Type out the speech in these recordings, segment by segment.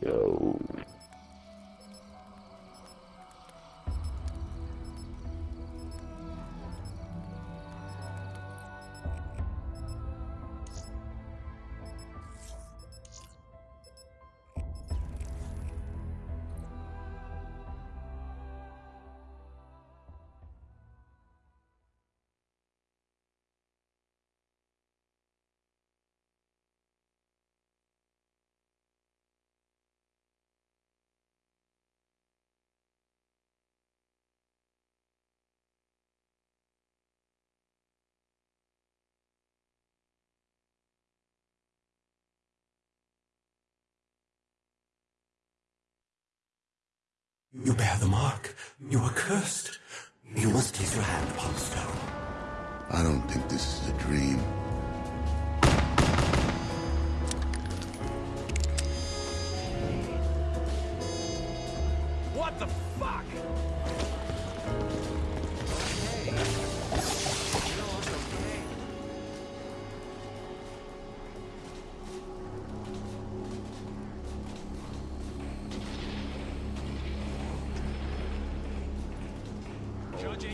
Yo. You bear the mark. You are cursed. You must place your hand upon the stone. I don't think this is a dream. What the fuck?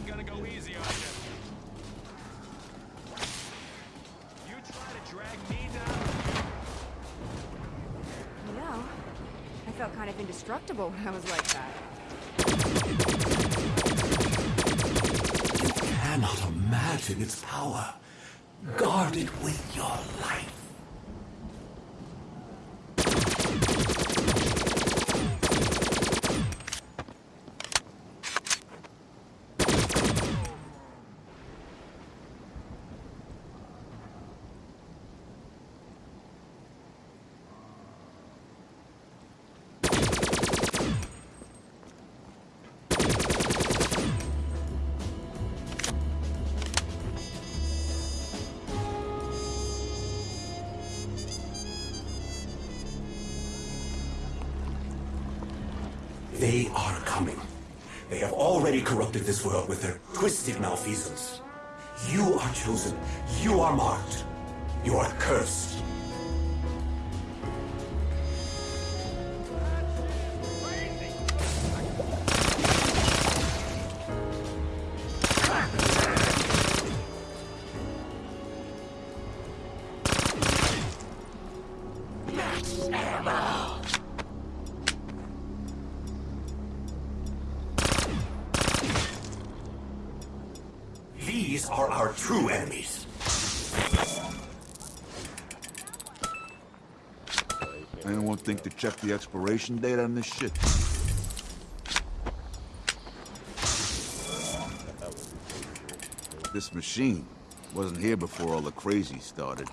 Ain't gonna go easy on you. You try to drag me down? You know, I felt kind of indestructible when I was like that. You cannot imagine its power. Guard it with your life. They are coming. They have already corrupted this world with their twisted malfeasance. You are chosen. You are marked. You are cursed. These are our true enemies. Anyone think to check the expiration date on this shit? This machine wasn't here before all the crazy started.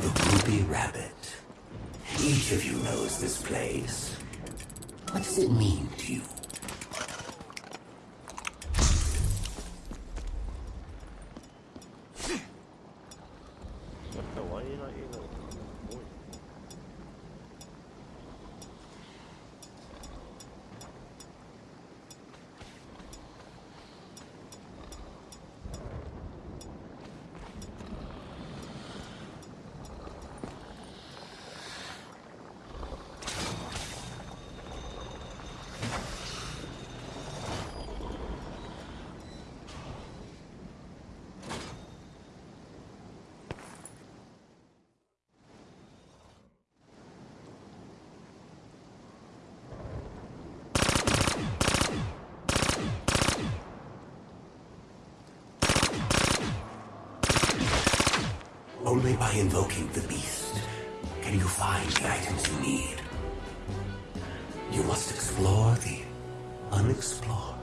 The Ruby Rabbit. Each of you knows this place. What does it mean to you? Only by invoking the beast can you find the items you need. You must explore the unexplored.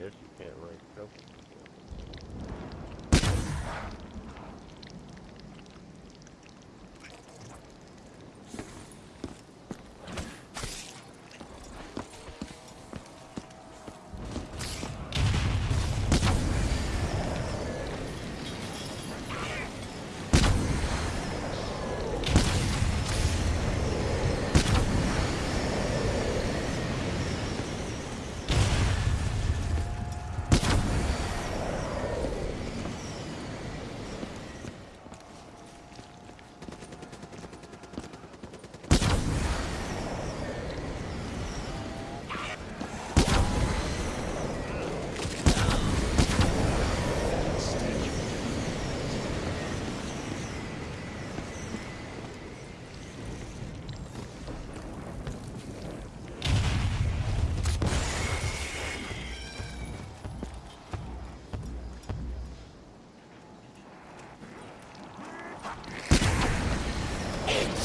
guess you can't rank up.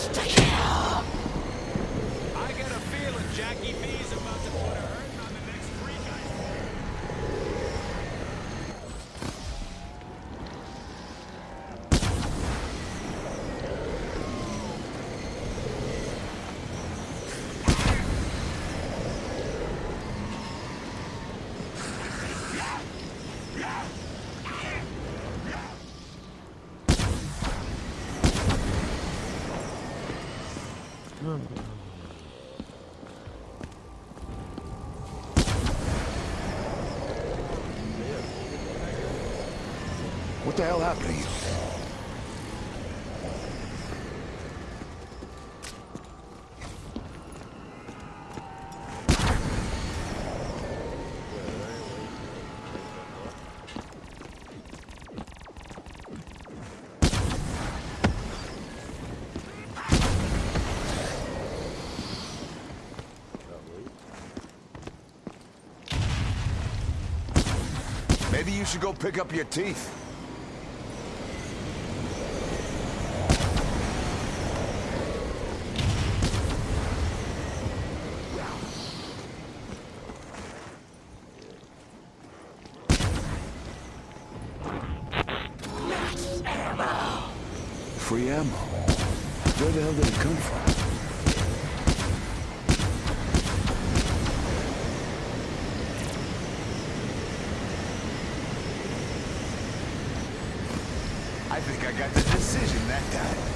Insta kill. I got a feeling Jackie B's about to put a hurting on the next freak I What the hell happened to you? Maybe you should go pick up your teeth. Free ammo. Where the hell did it come from? I think I got the decision that time.